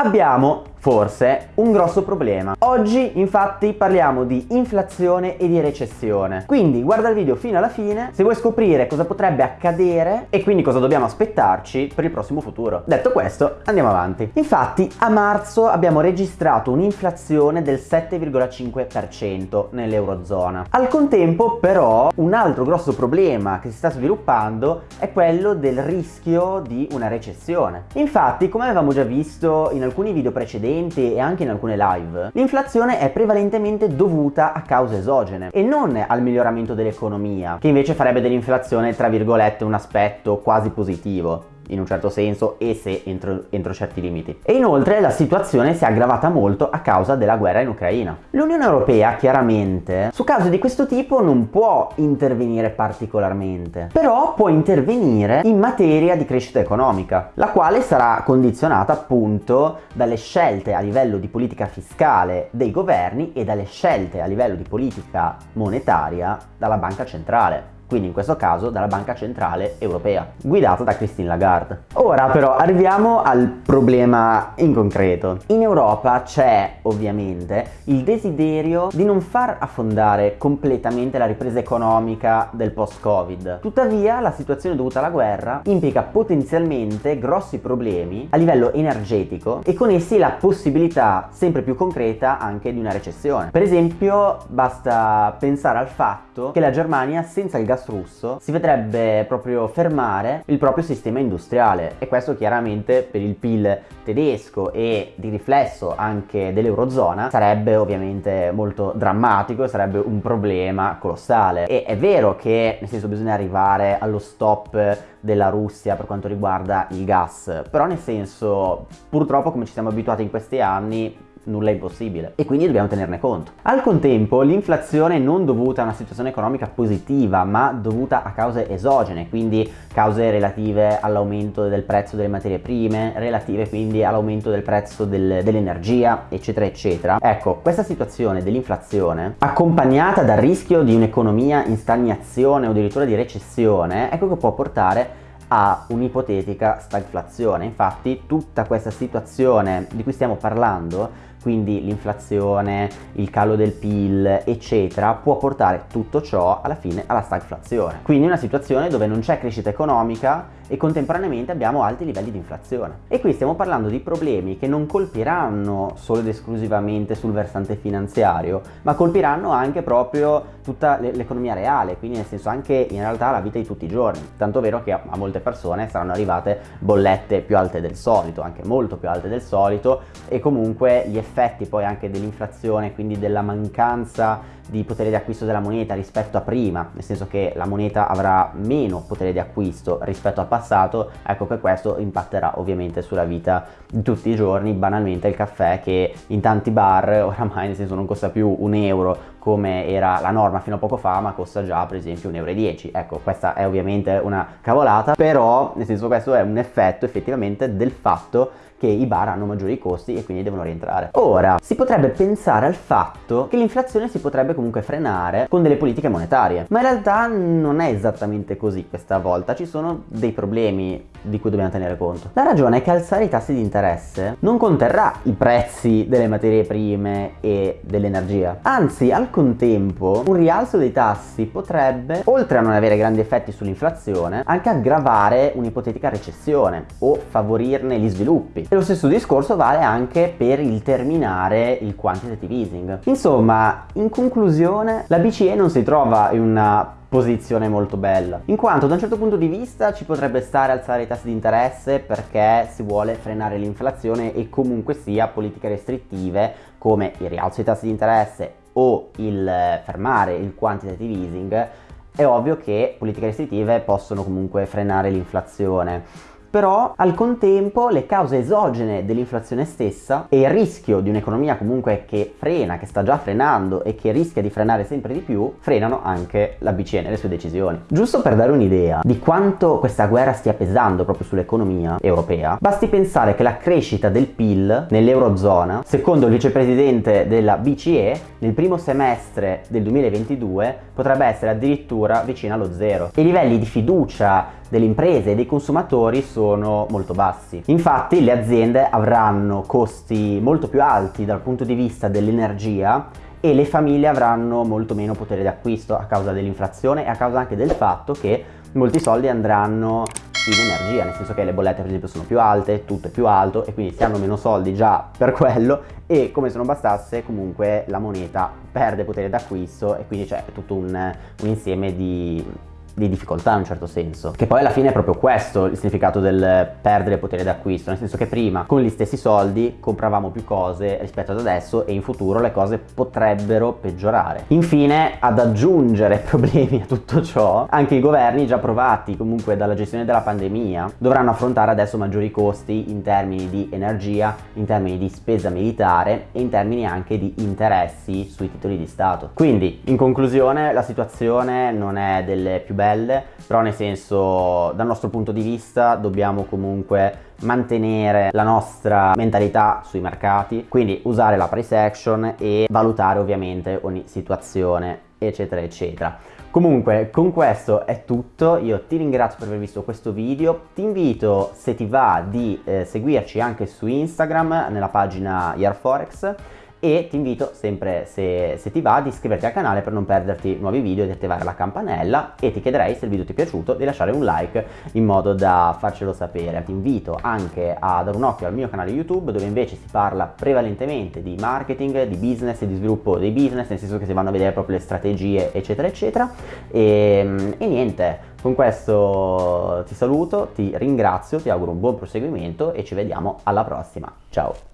Abbiamo forse un grosso problema. Oggi infatti parliamo di inflazione e di recessione. Quindi guarda il video fino alla fine se vuoi scoprire cosa potrebbe accadere e quindi cosa dobbiamo aspettarci per il prossimo futuro. Detto questo andiamo avanti. Infatti a marzo abbiamo registrato un'inflazione del 7,5% nell'eurozona. Al contempo però un altro grosso problema che si sta sviluppando è quello del rischio di una recessione. Infatti come avevamo già visto in alcuni video precedenti e anche in alcune live, l'inflazione è prevalentemente dovuta a cause esogene e non al miglioramento dell'economia, che invece farebbe dell'inflazione tra virgolette un aspetto quasi positivo in un certo senso e se entro, entro, certi limiti. E inoltre la situazione si è aggravata molto a causa della guerra in Ucraina. L'Unione Europea chiaramente su cause di questo tipo non può intervenire particolarmente, però può intervenire in materia di crescita economica, la quale sarà condizionata appunto dalle scelte a livello di politica fiscale dei governi e dalle scelte a livello di politica monetaria dalla banca centrale quindi in questo caso dalla Banca Centrale Europea, guidata da Christine Lagarde. Ora però arriviamo al problema in concreto. In Europa c'è ovviamente il desiderio di non far affondare completamente la ripresa economica del post-Covid. Tuttavia la situazione dovuta alla guerra implica potenzialmente grossi problemi a livello energetico e con essi la possibilità sempre più concreta anche di una recessione. Per esempio basta pensare al fatto che la Germania senza il gas gas russo si vedrebbe proprio fermare il proprio sistema industriale. E questo chiaramente per il PIL tedesco e di riflesso anche dell'eurozona sarebbe ovviamente molto drammatico e sarebbe un problema colossale. E è vero che nel senso bisogna arrivare allo stop della Russia per quanto riguarda il gas però nel senso purtroppo come ci siamo abituati in questi anni nulla è impossibile e quindi dobbiamo tenerne conto. Al contempo l'inflazione non dovuta a una situazione economica positiva ma dovuta a cause esogene, quindi cause relative all'aumento del prezzo delle materie prime, relative quindi all'aumento del prezzo del, dell'energia eccetera eccetera. Ecco questa situazione dell'inflazione accompagnata dal rischio di un'economia in stagnazione o addirittura di recessione ecco che può portare a un'ipotetica stagflazione. Infatti tutta questa situazione di cui stiamo parlando quindi l'inflazione, il calo del PIL eccetera può portare tutto ciò alla fine alla stagflazione quindi una situazione dove non c'è crescita economica e contemporaneamente abbiamo alti livelli di inflazione. E qui stiamo parlando di problemi che non colpiranno solo ed esclusivamente sul versante finanziario, ma colpiranno anche proprio tutta l'economia reale, quindi nel senso anche in realtà la vita di tutti i giorni. Tanto vero che a molte persone saranno arrivate bollette più alte del solito, anche molto più alte del solito, e comunque gli effetti poi anche dell'inflazione, quindi della mancanza di potere di acquisto della moneta rispetto a prima, nel senso che la moneta avrà meno potere di acquisto rispetto al passato, ecco che questo impatterà ovviamente sulla vita di tutti i giorni, banalmente il caffè che in tanti bar oramai nel senso non costa più un euro come era la norma fino a poco fa ma costa già per esempio 1,10 euro ecco questa è ovviamente una cavolata però nel senso questo è un effetto effettivamente del fatto che i bar hanno maggiori costi e quindi devono rientrare. Ora, si potrebbe pensare al fatto che l'inflazione si potrebbe comunque frenare con delle politiche monetarie, ma in realtà non è esattamente così questa volta, ci sono dei problemi di cui dobbiamo tenere conto. La ragione è che alzare i tassi di interesse non conterrà i prezzi delle materie prime e dell'energia, anzi al contempo un rialzo dei tassi potrebbe, oltre a non avere grandi effetti sull'inflazione, anche aggravare un'ipotetica recessione o favorirne gli sviluppi. E lo stesso discorso vale anche per il terminare il quantitative easing. Insomma, in conclusione, la BCE non si trova in una posizione molto bella in quanto da un certo punto di vista ci potrebbe stare alzare i tassi di interesse perché si vuole frenare l'inflazione e comunque sia politiche restrittive come il rialzo dei tassi di interesse o il fermare il quantitative easing è ovvio che politiche restrittive possono comunque frenare l'inflazione però al contempo le cause esogene dell'inflazione stessa e il rischio di un'economia comunque che frena, che sta già frenando e che rischia di frenare sempre di più, frenano anche la BCE nelle sue decisioni. Giusto per dare un'idea di quanto questa guerra stia pesando proprio sull'economia europea, basti pensare che la crescita del PIL nell'Eurozona, secondo il vicepresidente della BCE, nel primo semestre del 2022 potrebbe essere addirittura vicino allo zero. I livelli di fiducia delle imprese e dei consumatori sono molto bassi. Infatti le aziende avranno costi molto più alti dal punto di vista dell'energia e le famiglie avranno molto meno potere d'acquisto a causa dell'inflazione e a causa anche del fatto che molti soldi andranno in energia, nel senso che le bollette per esempio sono più alte, tutto è più alto e quindi si hanno meno soldi già per quello e come se non bastasse comunque la moneta perde potere d'acquisto e quindi c'è tutto un, un insieme di di difficoltà in un certo senso. Che poi alla fine è proprio questo il significato del perdere potere d'acquisto, nel senso che prima con gli stessi soldi compravamo più cose rispetto ad adesso e in futuro le cose potrebbero peggiorare. Infine, ad aggiungere problemi a tutto ciò, anche i governi già provati comunque dalla gestione della pandemia dovranno affrontare adesso maggiori costi in termini di energia, in termini di spesa militare e in termini anche di interessi sui titoli di Stato. Quindi, in conclusione, la situazione non è delle più belle belle, però nel senso dal nostro punto di vista dobbiamo comunque mantenere la nostra mentalità sui mercati, quindi usare la price action e valutare ovviamente ogni situazione eccetera eccetera. Comunque con questo è tutto, io ti ringrazio per aver visto questo video, ti invito se ti va di eh, seguirci anche su Instagram nella pagina YarForex e ti invito sempre se, se, ti va ad iscriverti al canale per non perderti nuovi video di attivare la campanella e ti chiederei se il video ti è piaciuto di lasciare un like in modo da farcelo sapere. Ti invito anche a dare un occhio al mio canale youtube dove invece si parla prevalentemente di marketing di business e di sviluppo dei business nel senso che si vanno a vedere proprio le strategie eccetera eccetera. E, e niente con questo ti saluto ti ringrazio ti auguro un buon proseguimento e ci vediamo alla prossima. Ciao